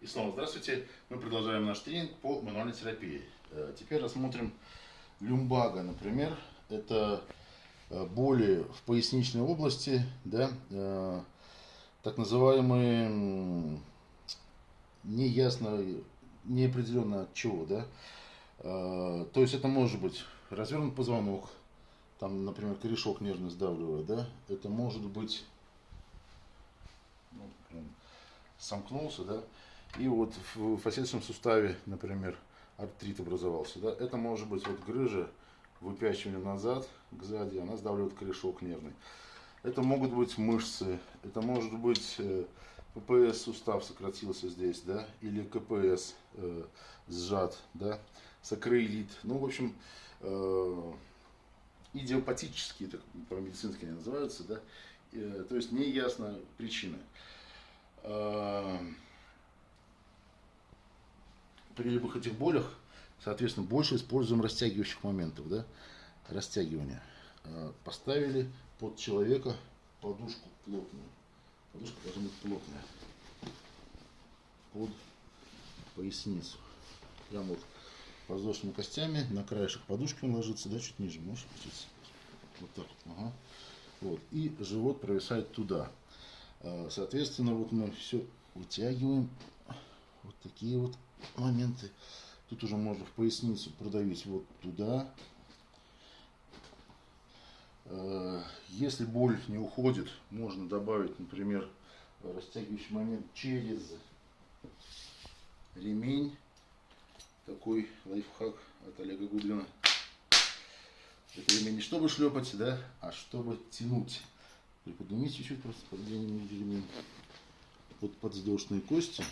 И снова здравствуйте. Мы продолжаем наш тренинг по мануальной терапии. Э, теперь рассмотрим люмбага, например. Это э, боли в поясничной области, да, э, так называемые неясно, неопределенно от чего, да. То есть это может быть развернут позвонок, там, например, корешок нервно сдавливает, да. Это может быть ну, сомкнулся, да, и вот в фасеточном суставе, например, артрит образовался, да, это может быть вот грыжа, выпячивание назад, сзади, она сдавливает корешок нервный. Это могут быть мышцы, это может быть э, ППС сустав сократился здесь, да, или КПС э, сжат, да, сакроилит. Ну, в общем, э, идиопатические, так по-медицински они называются, да, э, то есть неясна причина. Э, при любых этих болях, соответственно, больше используем растягивающих моментов, да, растягивания. А, поставили под человека подушку плотную. Подушка должна быть плотная. Под поясницу. Прям вот воздушными костями на краешек подушки он ложится, да, чуть ниже, можешь опуститься? Вот так вот, ага. Вот, и живот провисает туда. А, соответственно, вот мы все вытягиваем. Вот такие вот моменты. Тут уже можно в поясницу продавить вот туда. Э, если боль не уходит, можно добавить, например, растягивающий момент через ремень. Такой лайфхак от Олега Гудлина. Это ремень не чтобы шлепать, да, а чтобы тянуть. Приподнимите чуть-чуть, просто подвинем ремень под подвздошные кости.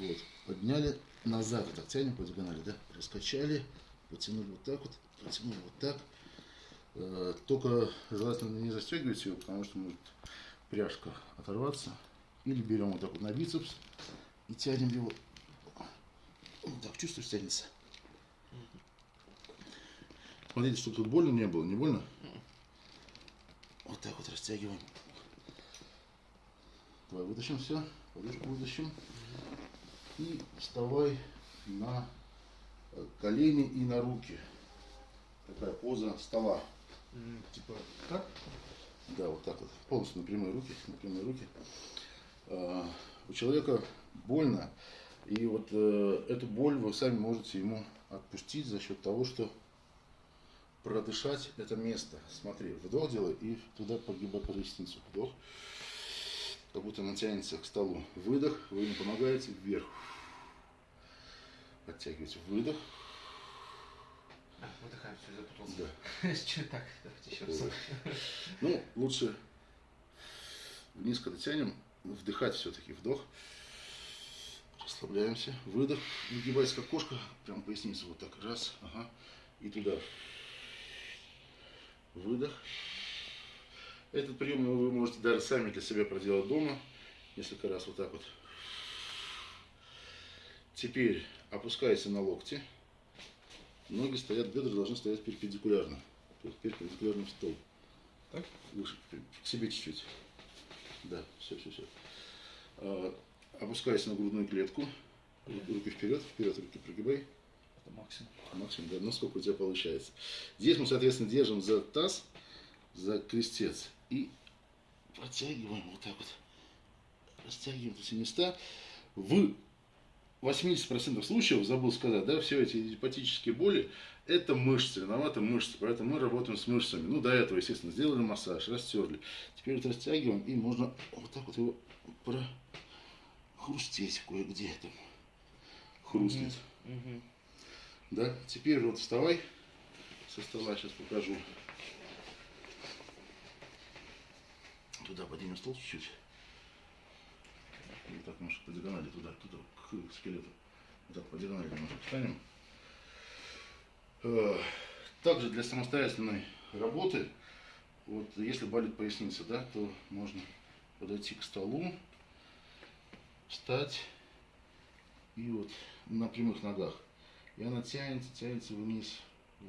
Вот, подняли назад, вот так тянем по диагонали, да, раскачали, потянули вот так вот, потянули вот так. Э, только желательно не застегивать ее, потому что может пряжка оторваться. Или берем вот так вот на бицепс и тянем его. Вот так, чувствуешь, тянется. Смотрите, чтобы тут больно не было, не больно? Вот так вот растягиваем. Давай вытащим все, подушку вытащим и вставай на э, колени и на руки. Такая поза стола. Типа так? Да, вот так вот. Полностью на прямые руки. На прямые руки. А, у человека больно. И вот э, эту боль вы сами можете ему отпустить за счет того, что продышать это место. Смотри, вдох делай и туда погибай по ресницу. Вдох как будто она тянется к столу. Выдох, вы ему помогаете, вверх. Подтягивайте, выдох. А, выдыхаем, все, запутался. Да. Что так? Давайте еще раз. Ну, лучше вниз, когда тянем, вдыхать все-таки, вдох. Расслабляемся, выдох, выгибайся как кошка, прям поясницу вот так, раз, ага, и туда. Выдох. Этот прием вы можете даже сами для себя проделать дома. Несколько раз вот так вот. Теперь опускайся на локти. Ноги стоят, бедра должны стоять перпендикулярно. То есть перпендикулярно в стол. Так? Выше, к себе чуть-чуть. Да, все, все, все. А, опускайся на грудную клетку. Руки вперед, вперед, руки прогибай. Это максимум. Максимум, да, насколько у тебя получается. Здесь мы, соответственно, держим за таз, за крестец и протягиваем вот так вот. Растягиваем эти места. В 80% случаев, забыл сказать, да, все эти гепатические боли, это мышцы, виноваты мышцы, поэтому мы работаем с мышцами. Ну, до этого, естественно, сделали массаж, растерли. Теперь вот растягиваем, и можно вот так вот его прохрустеть кое-где там. Хрустнет. Угу. Да, теперь вот вставай со стола, сейчас покажу. Туда поднимем стол чуть-чуть. И так немножко по диагонали туда, туда, к скелету. Вот так по диагонали немножко встанем. Э, также для самостоятельной работы, вот если болит поясница, да, то можно подойти к столу, встать и вот на прямых ногах. И она тянется, тянется вниз.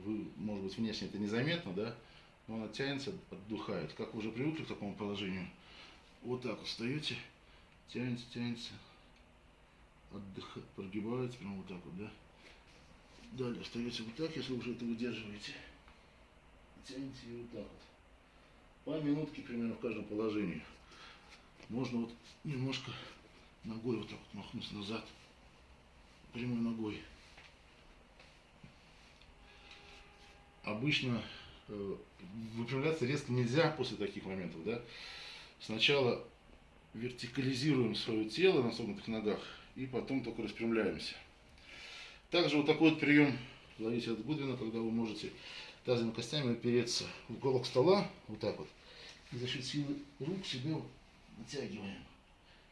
Вы, может быть, внешне это незаметно, да, но она тянется, отдухает. Как вы уже привыкли к такому положению, вот так вот встаете, тянется, тянется, отдыхает, прогибается, прям вот так вот, да. Далее остается вот так, если уже это выдерживаете. Тянете и вот так вот. По минутке примерно в каждом положении. Можно вот немножко ногой вот так вот махнуть назад. Прямой ногой. Обычно выпрямляться резко нельзя после таких моментов, да. Сначала вертикализируем свое тело на согнутых ногах и потом только распрямляемся. Также вот такой вот прием ловите от Гудвина, когда вы можете тазовыми костями опереться в уголок стола, вот так вот, и за счет силы рук себе натягиваем.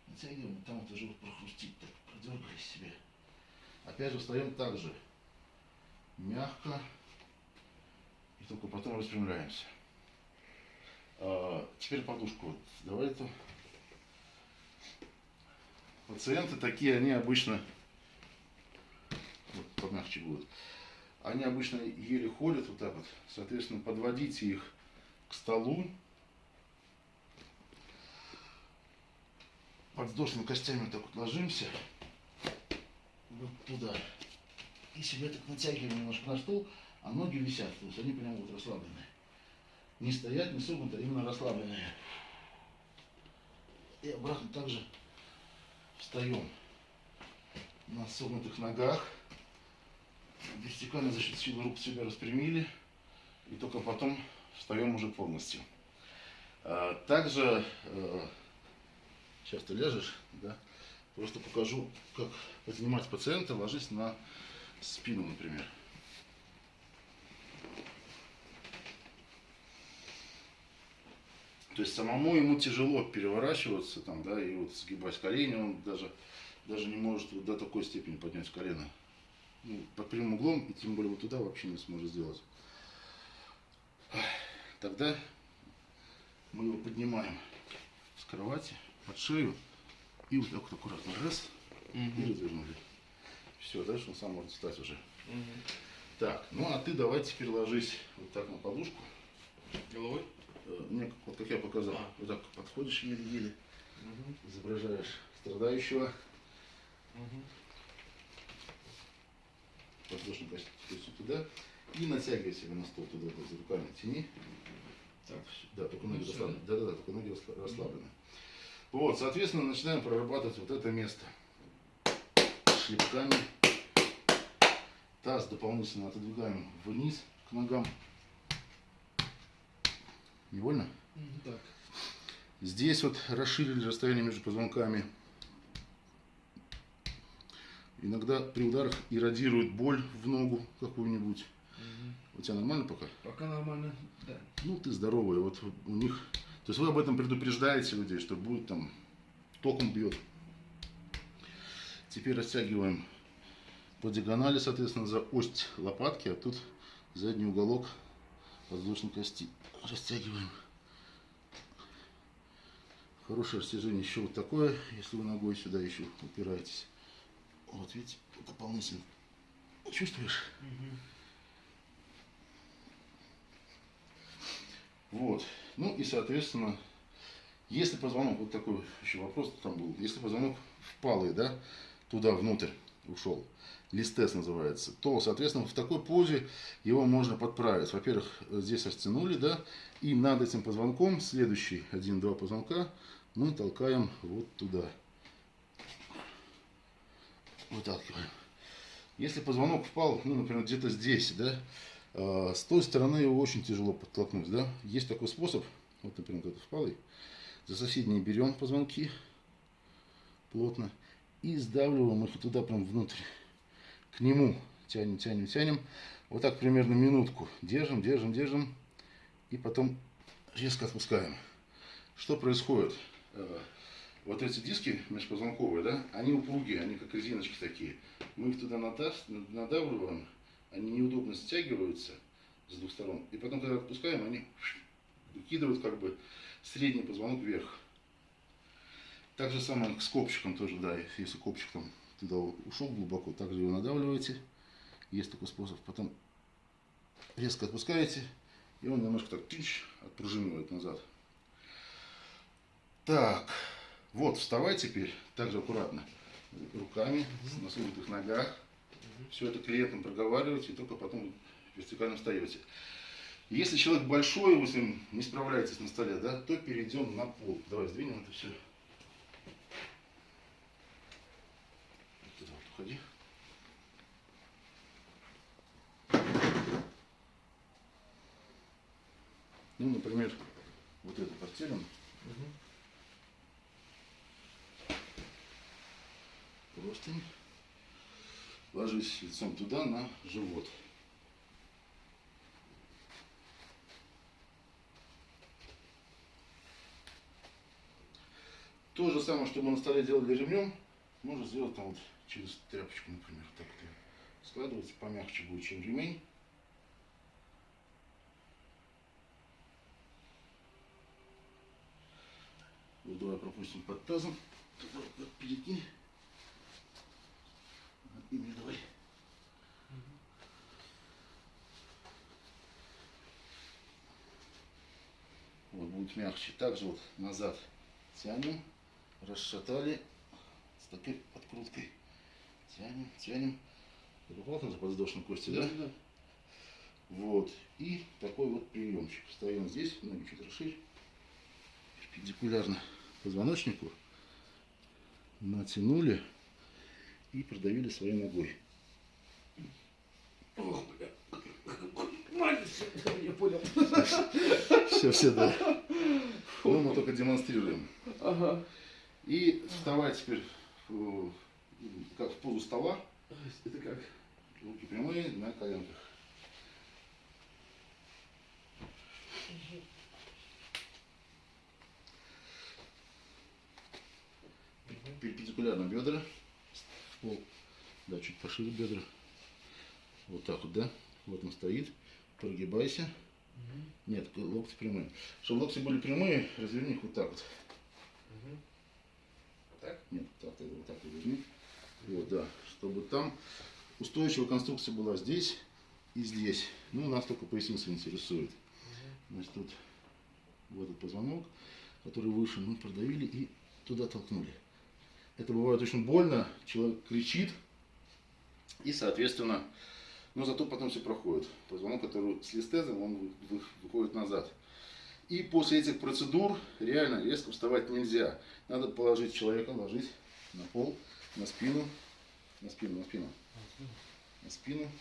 Натягиваем, там вот уже вот прохрустит, так, продергали себе. Опять же встаем так же, мягко, и только потом распрямляемся. А, теперь подушку. Вот, давай это. Пациенты такие, они обычно, вот, помягче будут, они обычно еле ходят вот так вот, соответственно, подводите их к столу, подвздошными костями так вот ложимся, вот туда, и себя так натягиваем немножко на стол, а ноги висят, то есть они прямо вот расслабленные. Не стоять, не согнуты, а именно расслабленные. И обратно также встаем на согнутых ногах. Вертикально за счет силы рук себя распрямили. И только потом встаем уже полностью. А, Также, э, сейчас ты ляжешь, да, просто покажу, как поднимать пациента, ложись на спину, например. То есть самому ему тяжело переворачиваться, там, да, и вот сгибать колени, он даже, даже не может вот до такой степени поднять колено. Ну, под прямым углом, и тем более вот туда вообще не сможет сделать. Тогда мы его поднимаем с кровати под шею и вот так вот аккуратно раз и развернули. Все, дальше он сам может встать уже. Так, ну а ты давай теперь ложись вот так на подушку. Головой? Э, Не, как- вот как я показал. А. Вот так подходишь еле-еле, изображаешь страдающего. Подложный кость костью туда. И натягивай себя на стол туда, за руками тяни. Так. Да, только ноги Ну, расслаблены. Да, да, да, только ноги расслаб- расслаблены. Вот, соответственно, начинаем прорабатывать вот это место. Шлепками. Таз дополнительно отодвигаем вниз к ногам. Не больно? Так. Здесь вот расширили расстояние между позвонками. Иногда при ударах иррадирует боль в ногу какую-нибудь. У тебя нормально пока? Пока нормально. Да. Ну, ты здоровый. Вот у них... То есть вы об этом предупреждаете людей, что будет там током бьет. Теперь растягиваем по диагонали, соответственно, за ось лопатки, а тут задний уголок подвздошной кости. Растягиваем. Хорошее растяжение еще вот такое, если вы ногой сюда еще упираетесь. Вот видите, дополнительно. Чувствуешь? Вот. Ну и, соответственно, если позвонок, вот такой еще вопрос там был, если позвонок впалый, да, туда внутрь ушел, листес называется, то, соответственно, в такой позе его можно подправить. Во-первых, здесь растянули, да, и над этим позвонком следующий один-два позвонка мы толкаем вот туда. Выталкиваем. Если позвонок впал, ну, например, где-то здесь, да, э, с той стороны его очень тяжело подтолкнуть, да. Есть такой способ, вот, например, этот впалый, за соседние берем позвонки плотно и сдавливаем их туда прям внутрь, к нему тянем, тянем, тянем, вот так примерно минутку, держим, держим, держим, и потом резко отпускаем. Что происходит? Э, Вот эти диски межпозвонковые, да, они упругие, они как резиночки такие. Мы их туда надавливаем, они неудобно стягиваются с двух сторон. И потом, когда отпускаем, они выкидывают как бы средний позвонок вверх. Так же самое с копчиком тоже, да, если копчик там туда ушел глубоко, также его надавливаете. Есть такой способ. Потом резко отпускаете, и он немножко так тыч, отпружинивает назад. Так, Вот, вставай теперь, также аккуратно, руками, на согнутых ногах. Все это клиентам проговариваете, и только потом вертикально встаете. Если человек большой, вы с ним не справляетесь на столе, да, то перейдем на пол. Давай сдвинем это все. Вот туда вот уходи. Ну, например, вот эту постелим. Простынь. Ложись лицом туда на живот. То же самое, что мы на столе делали ремнем, можно сделать там вот через тряпочку, например. Так вот складывается, помягче будет, чем ремень. Вот давай пропустим под тазом. Перекинь. Имя давай. Вот будет мягче. Также вот назад тянем, расшатали с такой подкруткой. Тянем, тянем. Это плотно за подвздошной кости, да? Да. Вот. И такой вот приемчик. Встаем здесь, ноги чуть расширь. Перпендикулярно позвоночнику. Натянули и продавили своей ногой. Ох, бля. Я понял. Все, все, да. Ну, мы только демонстрируем. Ага. И вставать теперь как в позу стола. Это как? Руки прямые на коленках. Перпендикулярно бедра. В пол. Да, чуть пошире бедра. Вот так вот, да? Вот он стоит. Прогибайся. Нет, локти прямые. Чтобы локти были прямые, разверни их вот так вот. Так? Нет, так, ты вот так разверни. Вот, да. Чтобы там устойчивая конструкция была здесь и здесь. Ну, нас только поясница интересует. Значит, тут вот этот позвонок, который выше, мы продавили и туда толкнули. Это бывает очень больно, человек кричит, и, соответственно, но зато потом все проходит. Позвонок, который с листезом, он вы- вы- выходит назад. И после этих процедур реально резко вставать нельзя. Надо положить человека, ложить на пол, на спину, на спину, на спину, на спину.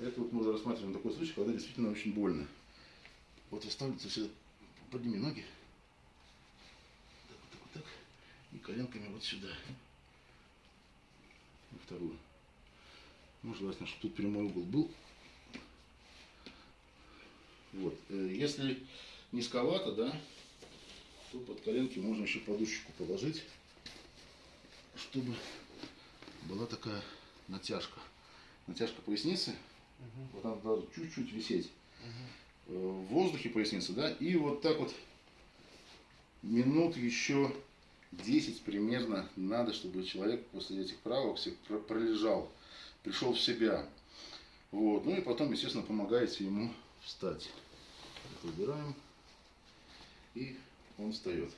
Это вот мы уже рассматриваем такой случай, когда действительно очень больно. Вот оставляется все, подними ноги. Так, вот так, вот так. И коленками вот сюда. На вторую. Ну, желательно, чтобы тут прямой угол был. Вот. Э, Если низковато, да, то под коленки можно еще подушечку положить, чтобы была такая натяжка. Натяжка поясницы. Вот она должна чуть-чуть висеть э, в воздухе поясницы, да, и вот так вот минут еще 10 примерно надо, чтобы человек после этих правок всех про- пролежал, пришел в себя. Вот, ну и потом, естественно, помогаете ему встать. Это убираем, и он встает.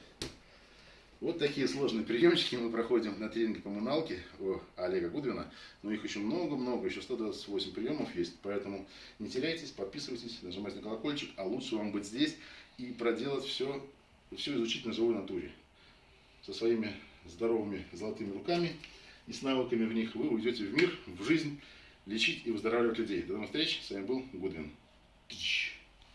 Вот такие сложные приемчики мы проходим на тренинге коммуналки у Олега Гудвина. Но их еще много-много, еще 128 приемов есть. Поэтому не теряйтесь, подписывайтесь, нажимайте на колокольчик. А лучше вам быть здесь и проделать все, все изучить на живой натуре. Со своими здоровыми золотыми руками и с навыками в них вы уйдете в мир, в жизнь, лечить и выздоравливать людей. До новых встреч. С вами был Гудвин. Тыщ.